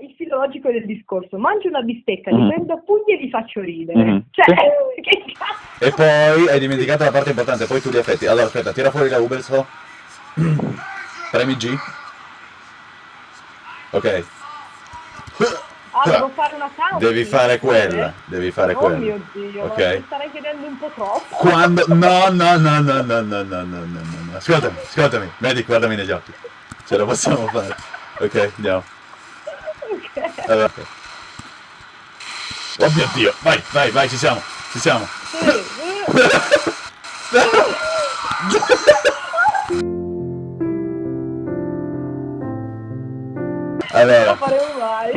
il filo logico del discorso. Mangio una bistecca, li Mm. prendo a pugni e li faccio ridere. Mhm. Cioè, Sì. che cazzo? E poi hai dimenticato la parte importante, poi tu li affetti. Allora aspetta, tira fuori la Uberso. Premi G. Ok. Ah, devo fare una count. Devi fare quella, devi fare Oh quella. mio Dio, Ok. ma mi starei chiedendo un po' troppo. Quando... No, no, no, no, no, no, no, no, no, no, no. Ascoltami, ascoltami. Medic, guardami negli occhi. Ce la possiamo fare. Ok, andiamo. Allora. Oh mio Dio, vai, vai, vai, ci siamo, ci siamo. Allora,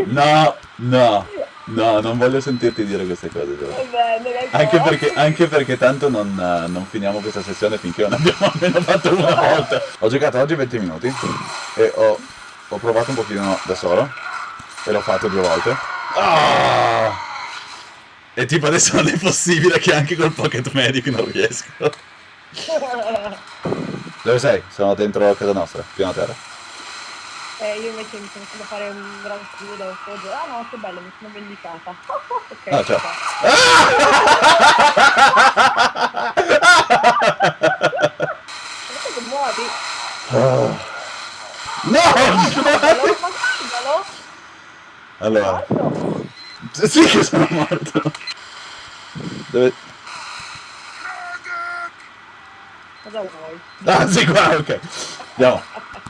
no, no, no, non voglio sentirti dire queste cose. Dai, Anche perché, anche perché tanto non, non finiamo questa sessione finché non abbiamo almeno fatto una volta. Ho giocato oggi 20 minuti e ho, ho provato un pochino da solo e l'ho fatto due volte. Ah! E tipo adesso non è possibile che anche col Pocket Medic non riesco. Dove sei? Sono dentro casa nostra, piano terra. Eh, io invece mi sono fatto fare un gran scudo. Ah no, che bello, mi sono vendicata. ok. Ah, ciao. Guarda che muovi. No! Guardalo, ma guardalo. Allora, sì che sono morto. Dove... Cosa vuoi? Ah, sì, qua, ok. Andiamo.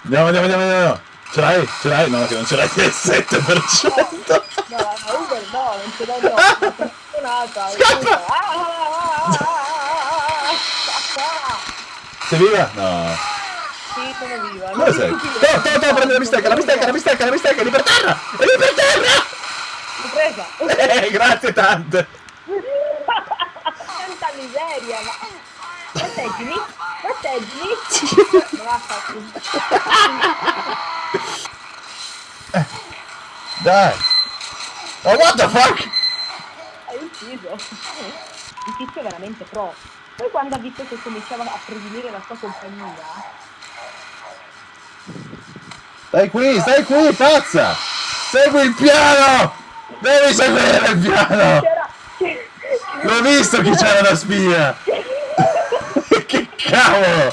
Andiamo, andiamo, andiamo, andiamo. Ce l'hai? Ce l'hai? No, che non ce l'hai il 7%. No, la Uber no, non ce l'ho no. Scappa! Ah, ah, ah. Sei viva? No. Sì, sono viva. Dove sei? No, no, prendi la bistecca, la bistecca, la bistecca, la bistecca, lì per terra! È lì per terra! L'ho presa. Eh, grazie tante. Santa miseria, ma... Proteggimi, proteggimi. La faccio. Dai. Oh, what the fuck? Hai ucciso. Il tizio è veramente pro. Poi quando ha visto che cominciava a prediligere la sua compagnia, Stai qui, stai qui, pazza! Segui il piano! Devi seguire il piano! L'ho visto che c'era la spia! che cavolo!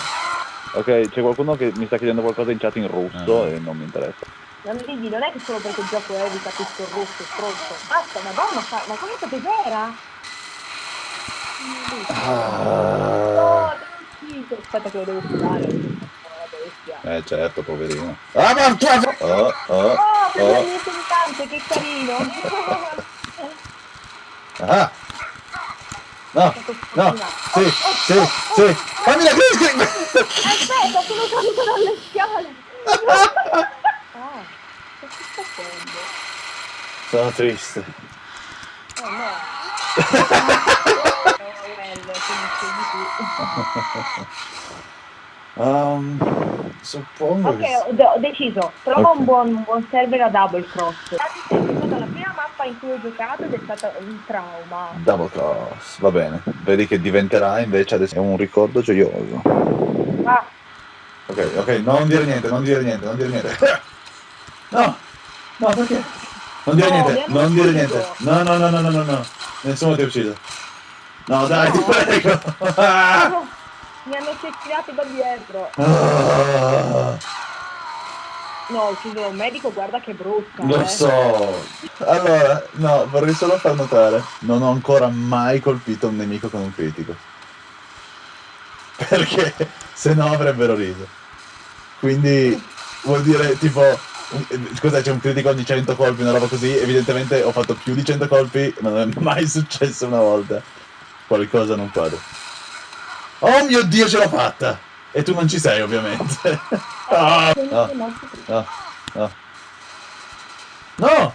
Ok, c'è qualcuno che mi sta chiedendo qualcosa in chat in russo Ah. e non mi interessa. Non digli, non è che solo perché il gioco evita questo russo, stronzo. Basta, madonna, fa... ma come cos'era? No, t'ho ucciso. Aspetta che lo devo curare. Eh certo, poverino. Ah, ma tu... Oh, oh, Oh, oh. che carino. Ah! No, no, sì, sì, sì! Fammi la crisi! Aspetta, sono caduta dalle scale. ah, che sta facendo? Sono triste. Oh no. Well, quindi. Um, suppongo Ok, ho, de- ho deciso. Trova un, buon, un buon server a double cross. È stata la prima mappa in cui ho giocato ed è stata un trauma. Double cross, va bene. Vedi che diventerà invece adesso è un ricordo gioioso. Ah, Ok, ok, non dire niente, non dire niente, non dire niente. No, no, perché? Non dire No, niente, non dire ucciso. niente. No, no, no, no, no, no, no. Nessuno ti ha ucciso. No, dai, ti No. prego. Mi hanno cecchinato da dietro. Ah, No, ho ucciso un medico, guarda che brutta. lo eh. so. Allora, no, vorrei solo far notare. Non ho ancora mai colpito un nemico con un critico. Perché se no avrebbero riso. Quindi vuol dire tipo. Scusa, c'è un critico ogni 100 colpi, una roba così. Evidentemente ho fatto più di 100 colpi, ma non è mai successo una volta. Qualcosa non quadra. Oh mio dio, ce l'ho fatta! E tu non ci sei, ovviamente. Ah, no, no, no. No!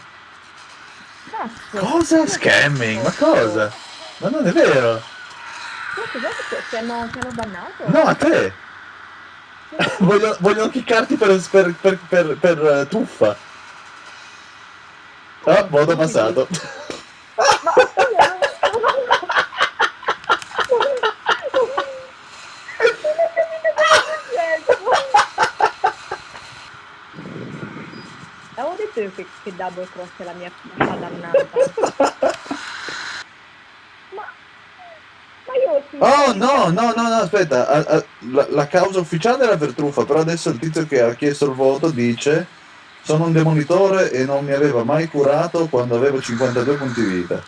Cazzo. Cosa? Scamming? Ma cosa? Ma non è vero! Ti hanno, ti hanno bannato? No, a te! Vogliono, vogliono chiccarti per, per, per, per, per eh, tuffa. Ah, modo passato. Ma scusa, Avevo detto io che, che double cross è la mia dannata. ma, ma io. Oh no, no, no, no, aspetta, a- a- la, la causa ufficiale era per truffa, però adesso il tizio che ha chiesto il voto dice sono un demolitore e non mi aveva mai curato quando avevo 52 punti vita.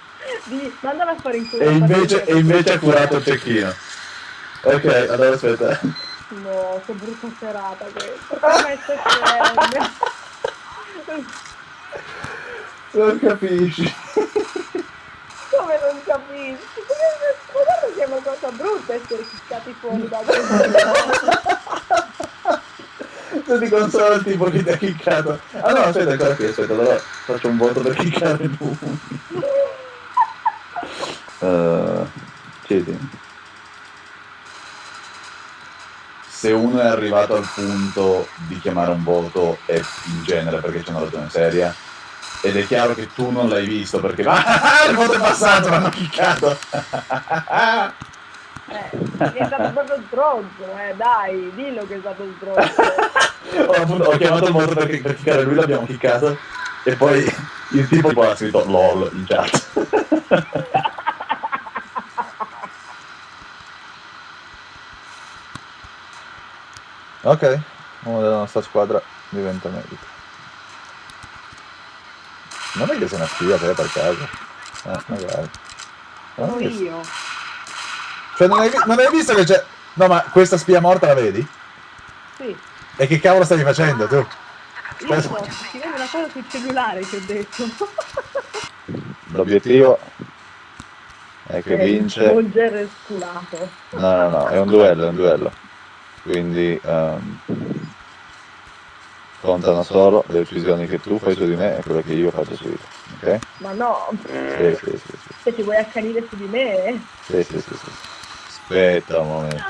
Di, mandala a fare in culo. E invece, e invece ha curato il cecchino. Ok, allora aspetta. No, che brutta serata questa. Come scende. Non capisci. Come non capisci? Guarda che è una cosa brutta essere kickati fuori da Se ti consola il tipo che ti ha chiccato. Ah no, aspetta, ancora qui, aspetta, allora faccio un voto per chiccare tu. Uh, chiedi. Se uno è arrivato al punto di chiamare un voto è in genere perché c'è una ragione seria. Ed è chiaro che tu non l'hai visto perché ah, il voto è passato, l'hanno chiccato. Eh, è stato proprio stronzo, eh, dai, dillo che è stato stronzo. ho, appunto- ho chiamato il voto perché per chiccare lui l'abbiamo chiccato e poi il tipo poi ha scritto LOL in chat. Ok, uno della nostra squadra diventa medico. Non è che sei una spia te per caso? Eh, magari. Non io. Cioè non hai, non hai visto che c'è... No ma questa spia morta la vedi? Sì. E che cavolo stavi facendo tu? Io so, ti vedo una cosa sul cellulare che ho detto. L'obiettivo è che vince... Svolgere sculato. No, no, no, è un duello, è un duello. Quindi ehm, contano solo le decisioni che tu fai su di me e quelle che io faccio su di te. Ok? Ma no, Sì, sì, sì, sì. se ti vuoi accanire su di me, eh. Sì, sì, sì, sì. Aspetta un momento.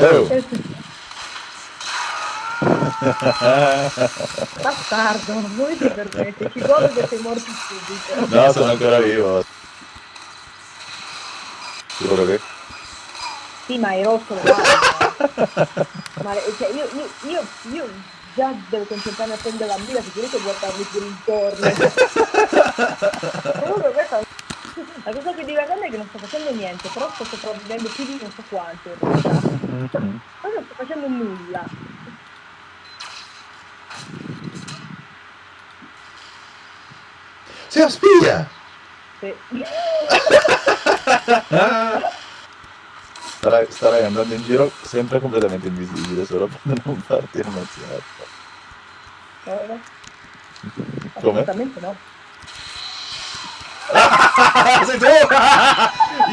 Oh, Bastardo, non ti permette, ci vuole che sei morto subito. no, sono ancora vivo. Sicuro che? Sì, ma hai rotto le ma cioè, io, io, io, io già devo concentrarmi a prendere la mira, sicuramente guardarmi pure intorno. Comunque questa la cosa più divertente è che non sto facendo niente, però sto sopravvivendo più di non so quanto in realtà. Ma non sto facendo nulla. Sei una spia! Sì. Starai, starai andando in giro sempre completamente invisibile, solo per non farti ammazzare. Eh, Come? Assolutamente no. Ah, sei tu!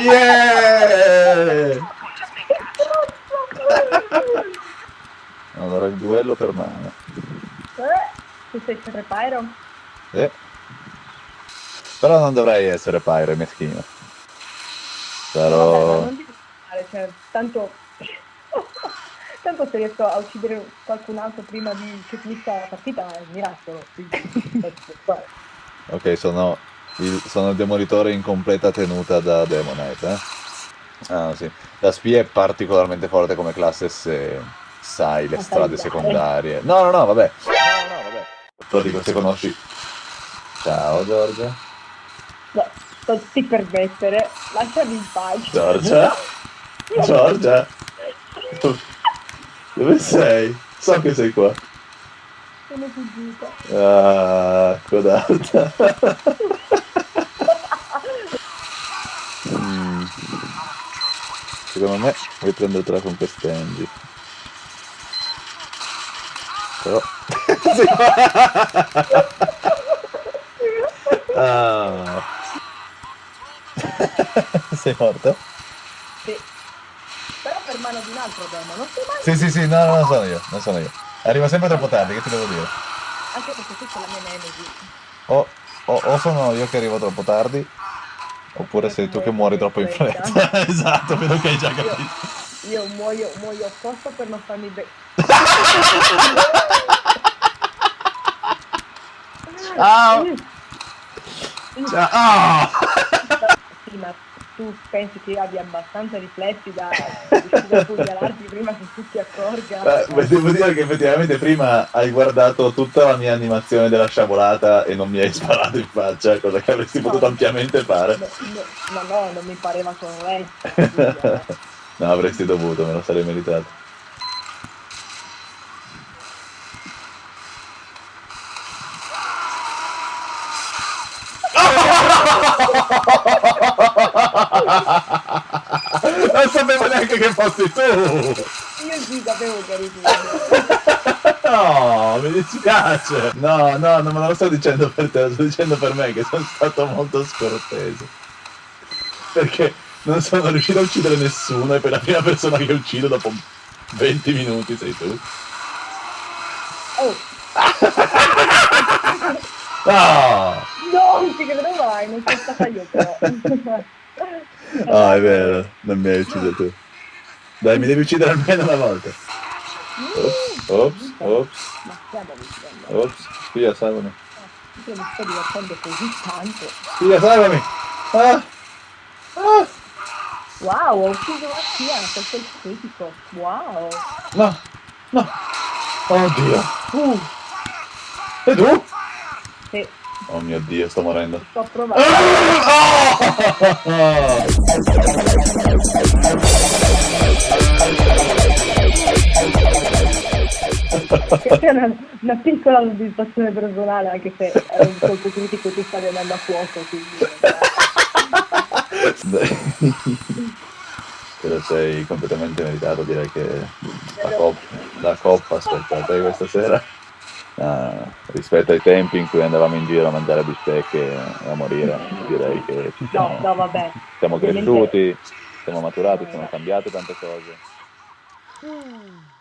yeah! Allora il duello per mano. Eh, tu sei sempre Pyro? Eh. Però non dovrei essere pyre meschino. Sarò... cioè, tanto... tanto se riesco a uccidere qualcun altro prima di che finisca la partita è un miracolo. Ok, sono il, sono il demolitore in completa tenuta da Demonite, eh? Ah, sì. La spia è particolarmente forte come classe se sai le strade secondarie. No, no, no, vabbè. No, no, vabbè. Lo dico se conosci. Ciao, Giorgia. No, non ti permettere, lasciami in pace. Giorgia? Giorgia? Dove sei? So che sei qua. Sono fuggita. Ah, codata. Mm. Secondo me vuoi prendertela con queste Angie. Però... ah. Sei morto? Sì. Però per mano di un altro demo, non sei mai... Sì, sì, sì, no, no, non sono io, non sono io. Arriva sempre troppo tardi, che ti devo dire? Anche perché questa è la mia nemesi. O, o, o sono io che arrivo troppo tardi, oppure sei tu che muori troppo in fretta. esatto, vedo che hai già capito. Io, io muoio, muoio apposta per non farmi bene. Ciao! Ciao! Ah! Tu pensi che abbia abbastanza riflessi da riuscire a pugnalarti prima che tu ti accorga. Eh, beh, devo dire che effettivamente prima hai guardato tutta la mia animazione della sciabolata e non mi hai sparato in faccia, cosa che avresti No. potuto ampiamente fare. No, no, ma no, non mi pareva corretto. No, avresti dovuto, me lo sarei meritato. Non sapevo neanche che fossi tu! Io sì sapevo che eri tu. No, mi dispiace. No, no, non me lo sto dicendo per te, lo sto dicendo per me che sono stato molto scortese. Perché non sono riuscito a uccidere nessuno e per la prima persona che uccido dopo 20 minuti sei tu. Oh, No! no, non ci credo mai, non sono stata io però. Ah, è vero, non mi hai ucciso tu. Dai, mi devi uccidere almeno una volta. Ops, ops, ops, ops. Spia, salvami. io mi sto divertendo così tanto. Spia, salvami. Ah! Ah! Wow, ho ucciso la Sia, questo è il critico. Wow. No, no. Oddio. Uh, E tu? Mio Dio, sto morendo. sto provando. Questa è una, una piccola soddisfazione personale, anche se è un colpo critico che sta andando a fuoco, quindi... Te lo sei completamente meritato, direi che la, cop- la coppa aspetta a te questa sera. Ah, rispetto ai tempi in cui andavamo in giro a mangiare bistecche e a morire, direi che ci No, siamo, no, vabbè. siamo cresciuti, siamo maturati, sono cambiate tante cose. Mm.